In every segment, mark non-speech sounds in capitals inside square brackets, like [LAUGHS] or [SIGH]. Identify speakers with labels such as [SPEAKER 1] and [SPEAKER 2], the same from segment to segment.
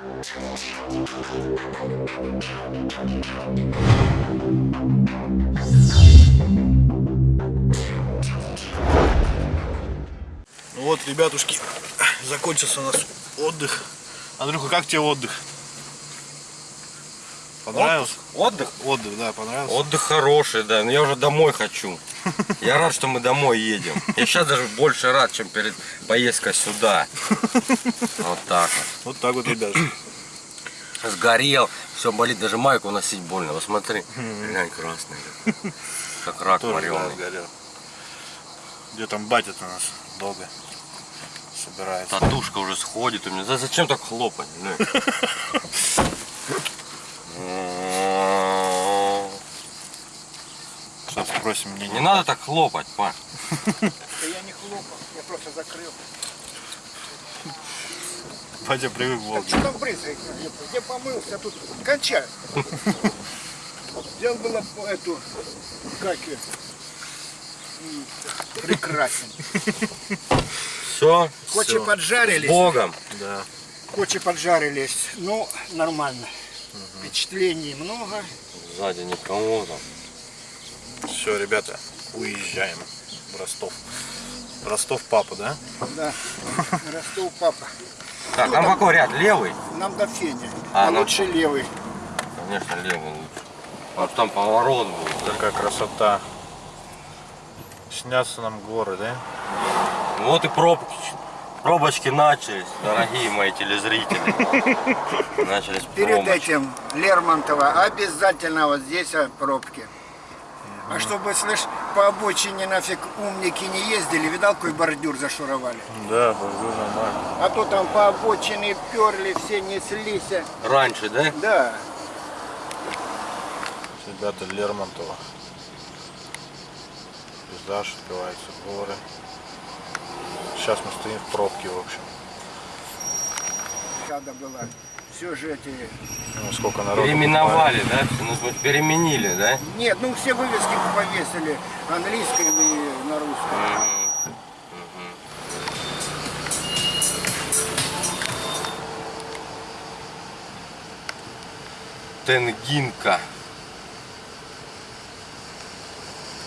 [SPEAKER 1] Ну вот, ребятушки, закончился у нас отдых. Андрюха, как тебе отдых? Понравился?
[SPEAKER 2] Отдых?
[SPEAKER 1] Отдых, да, понравился.
[SPEAKER 2] Отдых хороший, да, но я уже домой хочу. Я рад, что мы домой едем. Я сейчас даже больше рад, чем перед поездкой сюда. Вот так вот.
[SPEAKER 1] Вот так вот, ребят.
[SPEAKER 2] Сгорел, все болит, даже майку носить больно. Посмотри, глянь, красный. Как рак
[SPEAKER 1] Тоже,
[SPEAKER 2] вареный.
[SPEAKER 1] Где там батя у нас долго собирается.
[SPEAKER 2] Татушка уже сходит у меня. За- Зачем так хлопать? [LAUGHS]
[SPEAKER 1] Сейчас спросим мне.
[SPEAKER 2] Не надо так хлопать, Паш.
[SPEAKER 3] Да я не хлопал, я просто закрыл.
[SPEAKER 1] Батя привык в
[SPEAKER 3] Так
[SPEAKER 1] Волге.
[SPEAKER 3] что там брызгает? Я помылся, тут кончаю. Взял было по эту, как ее, прекрасен.
[SPEAKER 2] Все,
[SPEAKER 3] Кочи поджарились,
[SPEAKER 2] Богом.
[SPEAKER 1] Да.
[SPEAKER 3] кочи поджарились, ну, нормально. Впечатлений много.
[SPEAKER 2] Сзади никого там.
[SPEAKER 1] Все, ребята, уезжаем в Ростов. Ростов папа, да?
[SPEAKER 3] Да, [LAUGHS] Ростов папа.
[SPEAKER 2] Так, там какой ряд? Левый?
[SPEAKER 3] Нам до Феня,
[SPEAKER 2] А,
[SPEAKER 3] а,
[SPEAKER 2] ну-
[SPEAKER 3] лучше левый.
[SPEAKER 2] Конечно, левый лучше. А там поворот будет.
[SPEAKER 1] Такая красота. Снятся нам горы, да?
[SPEAKER 2] Вот и пробки. Пробочки начались, дорогие мои телезрители. [LAUGHS] Начались
[SPEAKER 3] Перед
[SPEAKER 2] пробочки.
[SPEAKER 3] этим Лермонтова обязательно вот здесь а, пробки. А чтобы, слышь, по обочине нафиг умники не ездили, видал, какой бордюр зашуровали?
[SPEAKER 1] Да, бордюр нормально.
[SPEAKER 3] А то там по обочине перли, все неслись.
[SPEAKER 2] Раньше, да?
[SPEAKER 3] Да,
[SPEAKER 1] Ребята, Лермонтова. Пейзаж открывается, горы. Сейчас мы стоим в пробке, в общем.
[SPEAKER 3] надо было. Все же эти...
[SPEAKER 1] Ну, сколько народу.
[SPEAKER 2] Переименовали, да? Всё, Ну, переменили, да?
[SPEAKER 3] Нет, ну все вывески повесили английским и на русском.
[SPEAKER 2] Мгм. Тенгинка.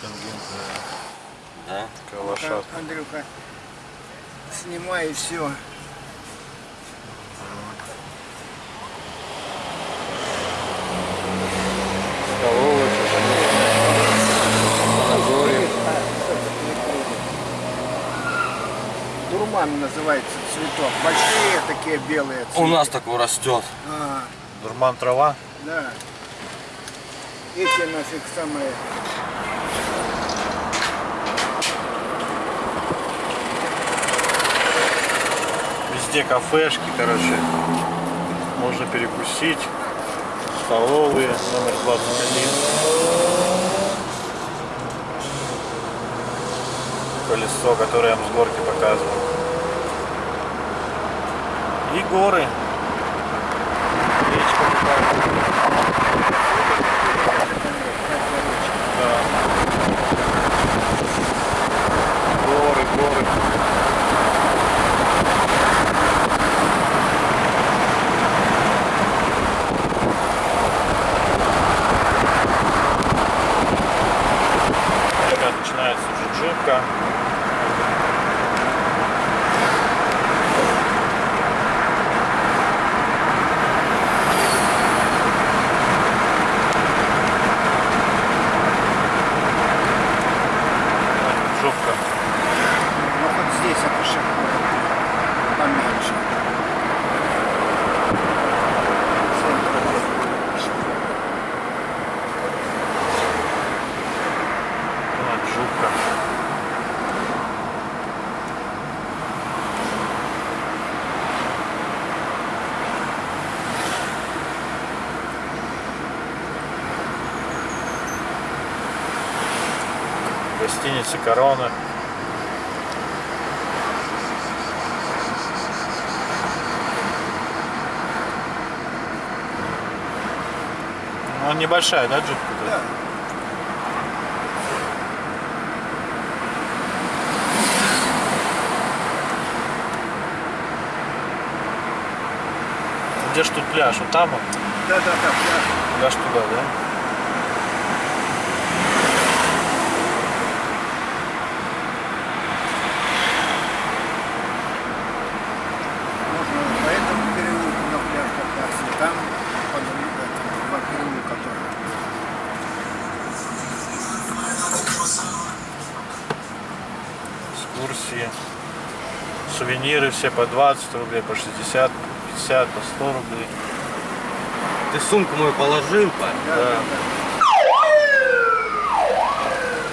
[SPEAKER 1] покупали.
[SPEAKER 2] Да?
[SPEAKER 1] Такая лошадка.
[SPEAKER 3] Андрюха, снимай и все. Дурман называется цветок. Большие такие белые цветы.
[SPEAKER 2] У нас такой растет.
[SPEAKER 3] А,
[SPEAKER 1] Дурман трава.
[SPEAKER 3] да. Эти нафиг самые.
[SPEAKER 1] Везде кафешки, короче. Можно перекусить. Столовые, номер 21. Колесо, которое я вам с горки показывал. И горы. Горы, горы. Сейчас начинается джиджибка. Джубка.
[SPEAKER 3] Ну вот здесь это шагу поменьше.
[SPEAKER 1] А, Джубка. Гостиница Корона. Ну, небольшая, да, джипка?
[SPEAKER 3] Да.
[SPEAKER 1] где ж тут пляж? Вот там он?
[SPEAKER 3] Да, да, да, пляж.
[SPEAKER 1] Пляж туда, да?
[SPEAKER 3] Можно по этому переулку на пляж кататься, и там по, этому, по переулку тоже.
[SPEAKER 1] Экскурсии. Сувениры все по 20 рублей, по 60, 50, по 100 рублей.
[SPEAKER 2] Ты сумку мою положил, парень?
[SPEAKER 3] Да,
[SPEAKER 1] Да.
[SPEAKER 3] да, да.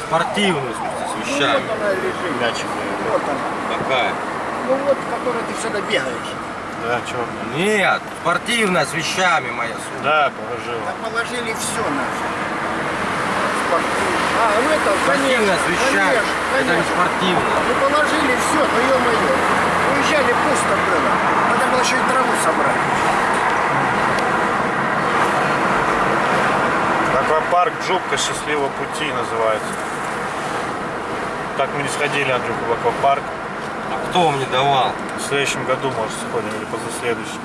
[SPEAKER 2] Спортивную, в смысле, с
[SPEAKER 3] Ну,
[SPEAKER 2] вещами.
[SPEAKER 3] вот она лежит.
[SPEAKER 1] Мячик.
[SPEAKER 3] Вот она.
[SPEAKER 2] Какая?
[SPEAKER 3] Ну вот, в которой ты всегда бегаешь.
[SPEAKER 1] Да, черный.
[SPEAKER 2] Нет, спортивная с вещами моя сумка.
[SPEAKER 1] Да, положил.
[SPEAKER 3] Там положили все наше. Спортивное. А, ну это,
[SPEAKER 2] Спортивная
[SPEAKER 3] конечно,
[SPEAKER 2] с вещами.
[SPEAKER 3] конечно,
[SPEAKER 2] Это не
[SPEAKER 3] конечно.
[SPEAKER 2] спортивная.
[SPEAKER 3] Ну положили все, ну ё-моё. Уезжали, пусто было. Надо было еще и траву собрать.
[SPEAKER 1] Аквапарк Джубка Счастливого пути называется. Так мы не сходили, Андрюха, в аквапарк.
[SPEAKER 2] А кто вам не давал?
[SPEAKER 1] В следующем году, может, сходим или позаследующем.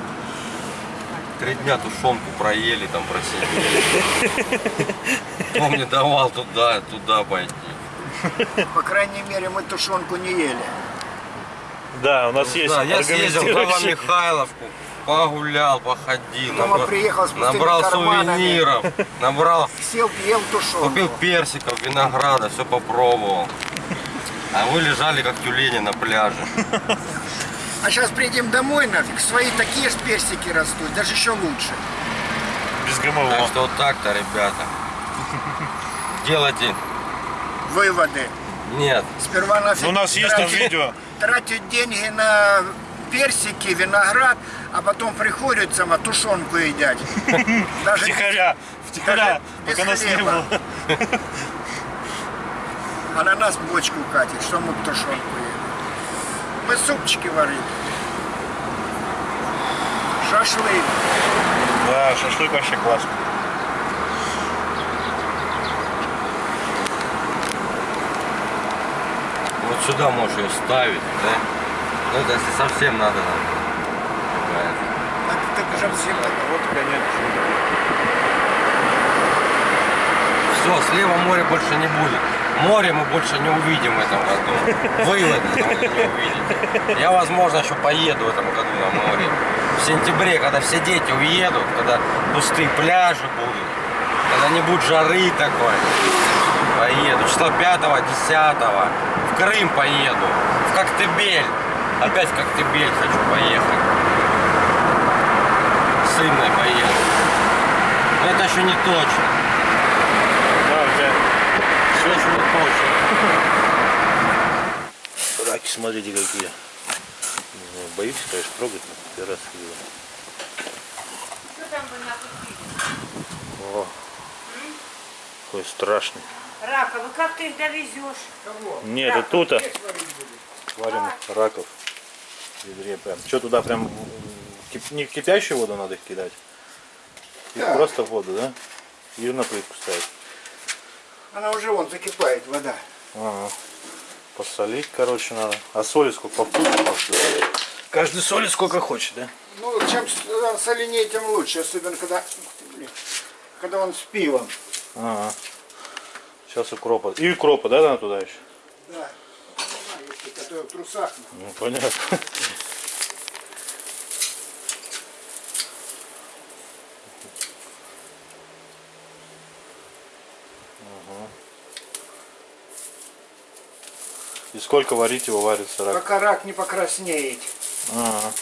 [SPEAKER 2] Три дня тушенку проели, там просидели. Кто мне давал туда, туда пойти?
[SPEAKER 3] По крайней мере, мы тушенку не ели.
[SPEAKER 1] Да, у нас есть
[SPEAKER 2] Да, я съездил в Михайловку, погулял, походил,
[SPEAKER 3] Дома
[SPEAKER 2] набра-
[SPEAKER 3] приехал с
[SPEAKER 2] набрал
[SPEAKER 3] карманами.
[SPEAKER 2] сувениров, набрал, [LAUGHS]
[SPEAKER 3] Сел, ел тушенку.
[SPEAKER 2] купил персиков, винограда, все попробовал. А вы лежали как тюлени на пляже. [LAUGHS]
[SPEAKER 3] А сейчас приедем домой нафиг, свои такие же персики растут, даже еще лучше.
[SPEAKER 1] без
[SPEAKER 2] Так
[SPEAKER 1] ГМО.
[SPEAKER 2] что вот так-то, ребята. Делайте.
[SPEAKER 3] Выводы.
[SPEAKER 2] Нет.
[SPEAKER 3] Сперва нафиг
[SPEAKER 1] Ну, у нас есть там видео.
[SPEAKER 3] Тратить деньги на персики, виноград, а потом приходят сама тушенку едят. [LAUGHS] Даже
[SPEAKER 1] Втихаря, втихаря, пока нас не было. [LAUGHS]
[SPEAKER 3] А на нас бочку катит, что мы тушенку едим. Мы супчики варили. Шашлык.
[SPEAKER 1] Да, шашлык вообще классно.
[SPEAKER 2] Вот сюда можешь ее ставить, да? Ну это если совсем надо. нам.
[SPEAKER 3] Так, так же всем надо.
[SPEAKER 1] Вот, конечно.
[SPEAKER 2] Все, слева море больше не будет. Море мы больше не увидим в этом году. Выводы вы не увидите. Я, возможно, еще поеду в этом году на море. В сентябре, когда все дети уедут, когда пустые пляжи будут, когда не будет жары такой, поеду. Числа 5 10 в Крым поеду, в Коктебель. Опять в Коктебель хочу поехать. С Инной поеду. Но это еще не точно.
[SPEAKER 1] Да, у тебя
[SPEAKER 2] Все еще не точно.
[SPEAKER 1] раки, смотрите какие. Боюсь, конечно, трогать, но первый раз видел.
[SPEAKER 4] Что там вы накупили?
[SPEAKER 1] О, какой страшный.
[SPEAKER 4] Раковы, как ты их довезешь?
[SPEAKER 1] Нет, это тут а. варим раков в ведре прям. Что туда прям кип- не в кипящую воду надо их кидать? Их
[SPEAKER 3] Да.
[SPEAKER 1] просто в воду, да? И на плитку ставить.
[SPEAKER 3] Она уже вон закипает, вода.
[SPEAKER 1] Ага. Посолить, короче, надо. А соли сколько по вкусу? Каждый солит сколько хочет, да?
[SPEAKER 3] Ну, чем э, соленее, тем лучше. Особенно, когда, ух ты, блин, когда он с пивом.
[SPEAKER 1] Ага. Сейчас укропа. И укропа, да, надо туда еще?
[SPEAKER 3] Да. Ну, если который в трусах.
[SPEAKER 1] Ну, понятно. Ага. И сколько варить его варится рак?
[SPEAKER 3] Пока рак не покраснеет.
[SPEAKER 1] Ага.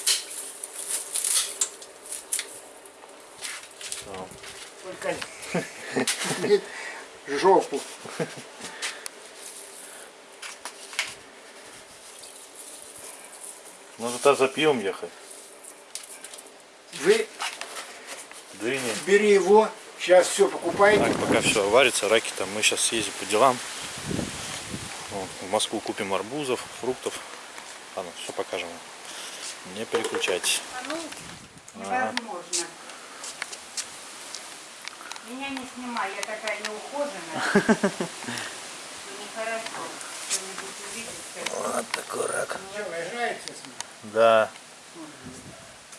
[SPEAKER 3] Только не жопу.
[SPEAKER 1] Ну туда за пивом ехать.
[SPEAKER 3] Вы
[SPEAKER 1] Дыни.
[SPEAKER 3] бери его, сейчас все покупайте.
[SPEAKER 1] Так, пока все варится, раки там, мы сейчас съездим по делам. Вот, в Москву купим арбузов, фруктов. Ладно, все покажем. Не переключайтесь.
[SPEAKER 4] А ну, невозможно. Меня не снимай, я такая неухоженная. [LAUGHS] Нехорошо.
[SPEAKER 1] Вот такой рак.
[SPEAKER 3] Ним?
[SPEAKER 1] Да.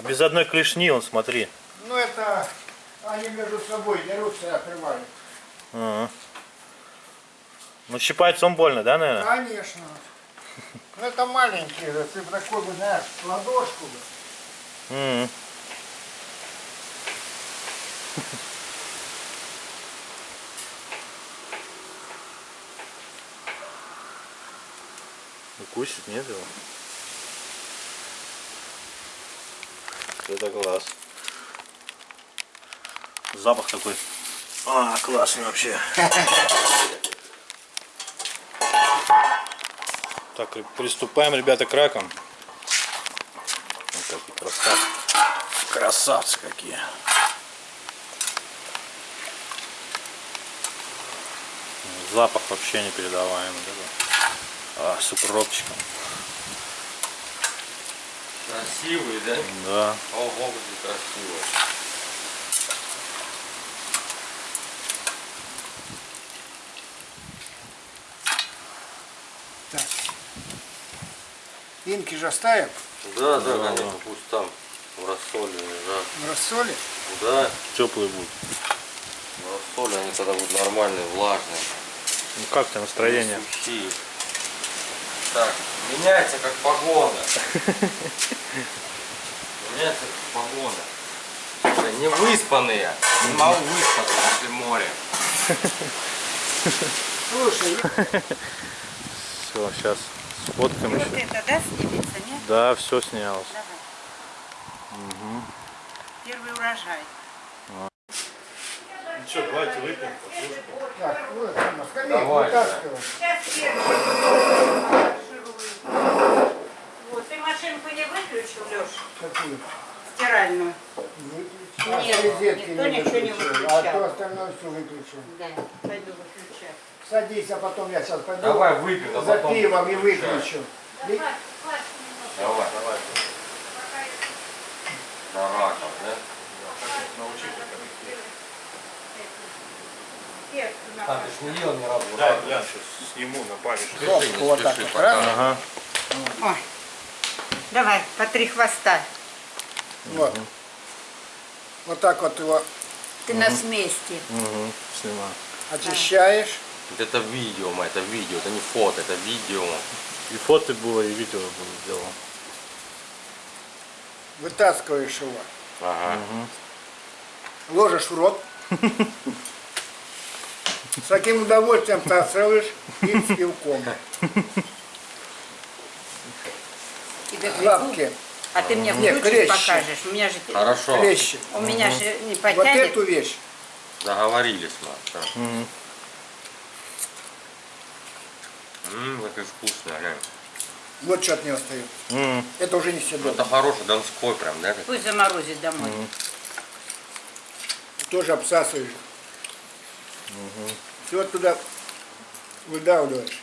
[SPEAKER 1] Без одной клешни, он, смотри.
[SPEAKER 3] Ну это они между собой дерутся и отрывают.
[SPEAKER 1] Ага. Ну, щипать он больно, да, наверное?
[SPEAKER 3] Конечно. Ну это маленькие, же, ты такой бы, знаешь, ладошку бы.
[SPEAKER 1] М. Укусит, нет его? Это класс. Запах такой. А, классный вообще. Так, приступаем, ребята, к ракам. Вот такие красавцы. Красавцы какие. Запах вообще непередаваемый. такой. А, с укропчиком.
[SPEAKER 2] Красивый, да?
[SPEAKER 1] Да.
[SPEAKER 2] Ого, как красиво.
[SPEAKER 3] Так. Инки же оставим
[SPEAKER 2] Да, да, конечно, пусть там в рассоле лежат.
[SPEAKER 3] в рассоле.
[SPEAKER 2] Да,
[SPEAKER 1] Теплый будет.
[SPEAKER 2] в рассоле они тогда будут нормальные, влажные.
[SPEAKER 1] Ну как ты настроение?
[SPEAKER 2] сухие. Так, меняется как погода. Меняется как погода. Не выспанные. Не могу выспаться после моря.
[SPEAKER 3] Слушай,
[SPEAKER 1] Все, сейчас сфоткаем
[SPEAKER 4] Вот
[SPEAKER 1] еще.
[SPEAKER 4] это, да, снимется, нет?
[SPEAKER 1] Да, все снялось.
[SPEAKER 4] Давай. Первый урожай.
[SPEAKER 1] Ну что, давайте выпьем,
[SPEAKER 3] так, вот,
[SPEAKER 2] Давай.
[SPEAKER 3] вытаскивай.
[SPEAKER 4] Сейчас первый машинку не выключил, Леш,
[SPEAKER 3] Какую?
[SPEAKER 4] стиральную?
[SPEAKER 3] А
[SPEAKER 4] Нет, никто ничего не
[SPEAKER 3] выключил,
[SPEAKER 4] выключал.
[SPEAKER 3] А то остальное все выключил.
[SPEAKER 4] Да, пойду выключать.
[SPEAKER 3] Садись, а потом я сейчас пойду
[SPEAKER 2] Давай выпьем, а
[SPEAKER 3] за
[SPEAKER 2] потом
[SPEAKER 3] пивом и выключу.
[SPEAKER 4] Давай,
[SPEAKER 2] Давай, давай. На раков, да? А, ты ж не ел ни разу.
[SPEAKER 1] Да, глянь, сейчас сниму на память.
[SPEAKER 2] Не
[SPEAKER 3] Вот так вот, раз.
[SPEAKER 1] Ага.
[SPEAKER 4] Ой. Давай, по три хвоста.
[SPEAKER 3] Вот. Вот так вот его
[SPEAKER 4] Ты на сместе.
[SPEAKER 1] Угу, снимаю.
[SPEAKER 3] очищаешь.
[SPEAKER 2] Это видео, мы, это видео, это не фото, это видео.
[SPEAKER 1] И фото было, и видео было сделано.
[SPEAKER 3] вытаскиваешь его,
[SPEAKER 2] Ага.
[SPEAKER 3] ложишь в рот. [LAUGHS] С таким удовольствием всасываешь и с пивком. [LAUGHS]
[SPEAKER 4] Тебе
[SPEAKER 3] Лапки,
[SPEAKER 4] А ты мне
[SPEAKER 3] Не,
[SPEAKER 4] включишь,
[SPEAKER 3] клещи.
[SPEAKER 4] покажешь. У меня же
[SPEAKER 2] Хорошо.
[SPEAKER 3] клещи.
[SPEAKER 4] у меня же не
[SPEAKER 3] Вот
[SPEAKER 4] потянет.
[SPEAKER 3] эту вещь.
[SPEAKER 2] Договорились мы. Всё.
[SPEAKER 1] Мгм.
[SPEAKER 2] Ммм, какой вкусный, глянь.
[SPEAKER 3] Вот что от нее остается.
[SPEAKER 1] М,
[SPEAKER 3] Это уже не
[SPEAKER 2] Ну,
[SPEAKER 3] съедобно.
[SPEAKER 2] Это хороший донской прям, да?
[SPEAKER 4] Пусть заморозит домой.
[SPEAKER 3] Тоже обсасываешь. Все туда выдавливаешь.